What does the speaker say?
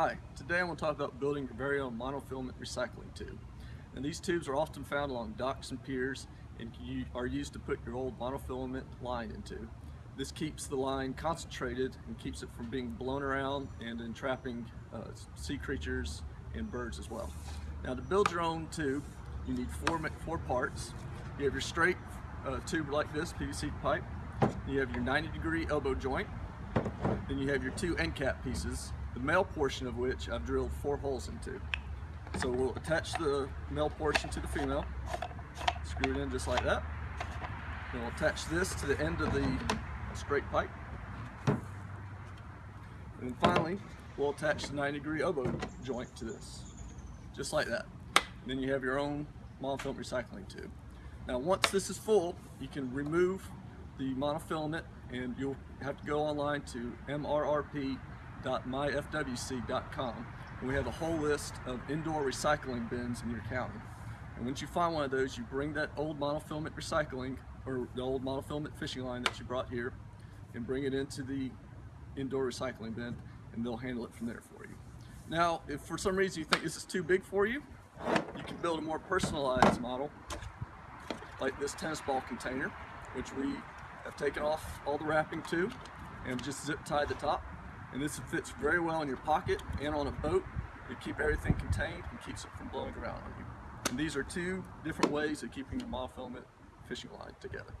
Hi, today I'm going to talk about building your very own monofilament recycling tube. And these tubes are often found along docks and piers and are used to put your old monofilament line into. This keeps the line concentrated and keeps it from being blown around and entrapping uh, sea creatures and birds as well. Now to build your own tube, you need four, four parts. You have your straight uh, tube like this, PVC pipe. You have your 90 degree elbow joint. Then you have your two end cap pieces the male portion of which I've drilled four holes into. So we'll attach the male portion to the female, screw it in just like that. Then we'll attach this to the end of the straight pipe. And finally, we'll attach the 90 degree elbow joint to this, just like that. And then you have your own monofilament recycling tube. Now once this is full, you can remove the monofilament and you'll have to go online to MRRP www.myfwc.com and we have a whole list of indoor recycling bins in your county. And once you find one of those, you bring that old monofilament recycling or the old monofilament fishing line that you brought here and bring it into the indoor recycling bin and they'll handle it from there for you. Now, if for some reason you think this is too big for you, you can build a more personalized model like this tennis ball container, which we have taken off all the wrapping to and just zip tied the top and this fits very well in your pocket and on a boat. to keep everything contained and keeps it from blowing around on you. And these are two different ways of keeping your monofilament fishing line together.